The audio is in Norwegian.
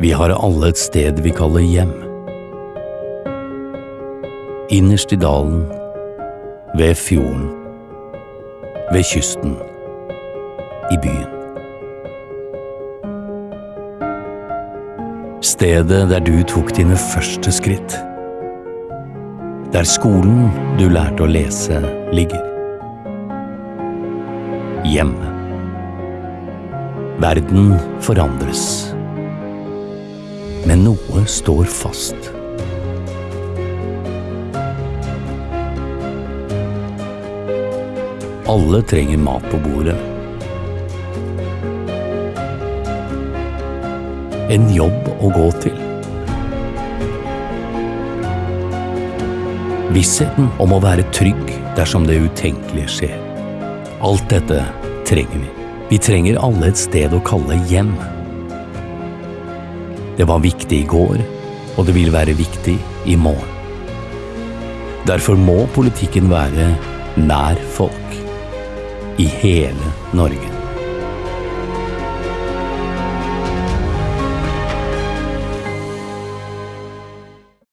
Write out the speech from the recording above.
Vi har alle et sted vi kaller hjem. Innerst i dalen, ved fjorden, ved kysten, i byen. Stedet der du tok dine første skritt. Der skolen du lærte å lese, ligger. Hjemme. Verden forandres. Men noe står fast. Alle trenger mat på bordet. En jobb å gå til. Vissheten om å være trygg dersom det utenkelige skjer. Alt dette trenger vi. Vi trenger alle et sted å kalle hjem. Det var viktig i går, og det vil være viktig i morgen. Derfor må politikken være nær folk. I hele Norge.